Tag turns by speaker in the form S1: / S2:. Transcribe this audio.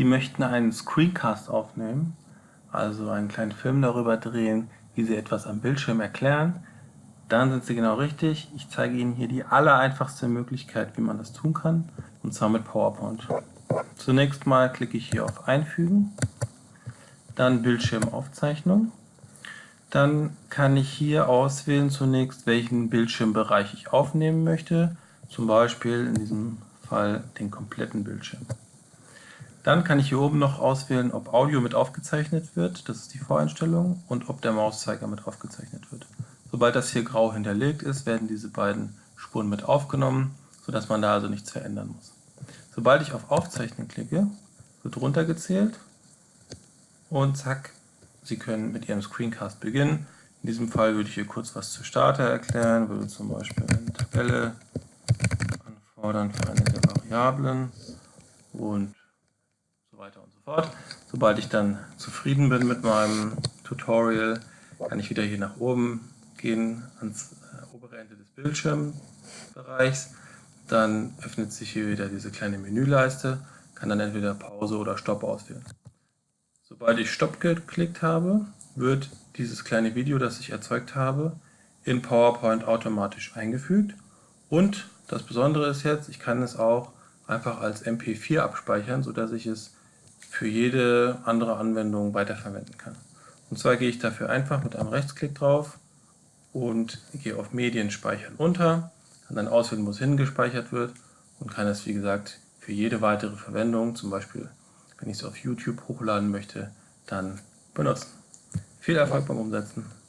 S1: Sie möchten einen Screencast aufnehmen, also einen kleinen Film darüber drehen, wie Sie etwas am Bildschirm erklären, dann sind Sie genau richtig. Ich zeige Ihnen hier die allereinfachste Möglichkeit, wie man das tun kann, und zwar mit PowerPoint. Zunächst mal klicke ich hier auf Einfügen, dann Bildschirmaufzeichnung. Dann kann ich hier auswählen zunächst, welchen Bildschirmbereich ich aufnehmen möchte, zum Beispiel in diesem Fall den kompletten Bildschirm. Dann kann ich hier oben noch auswählen, ob Audio mit aufgezeichnet wird, das ist die Voreinstellung, und ob der Mauszeiger mit aufgezeichnet wird. Sobald das hier grau hinterlegt ist, werden diese beiden Spuren mit aufgenommen, sodass man da also nichts verändern muss. Sobald ich auf Aufzeichnen klicke, wird runtergezählt und zack, Sie können mit Ihrem Screencast beginnen. In diesem Fall würde ich hier kurz was zu Starter erklären, würde zum Beispiel eine Tabelle anfordern für eine der Variablen und weiter und so fort. Sobald ich dann zufrieden bin mit meinem Tutorial, kann ich wieder hier nach oben gehen ans äh, obere Ende des Bildschirmbereichs. Dann öffnet sich hier wieder diese kleine Menüleiste, kann dann entweder Pause oder Stopp auswählen. Sobald ich Stopp geklickt habe, wird dieses kleine Video, das ich erzeugt habe, in PowerPoint automatisch eingefügt. Und das Besondere ist jetzt, ich kann es auch einfach als MP4 abspeichern, sodass ich es für jede andere Anwendung weiterverwenden kann. Und zwar gehe ich dafür einfach mit einem Rechtsklick drauf und gehe auf Medien speichern unter, kann dann auswählen, wo es hingespeichert wird und kann es wie gesagt für jede weitere Verwendung, zum Beispiel wenn ich es auf YouTube hochladen möchte, dann benutzen. Viel Erfolg beim Umsetzen!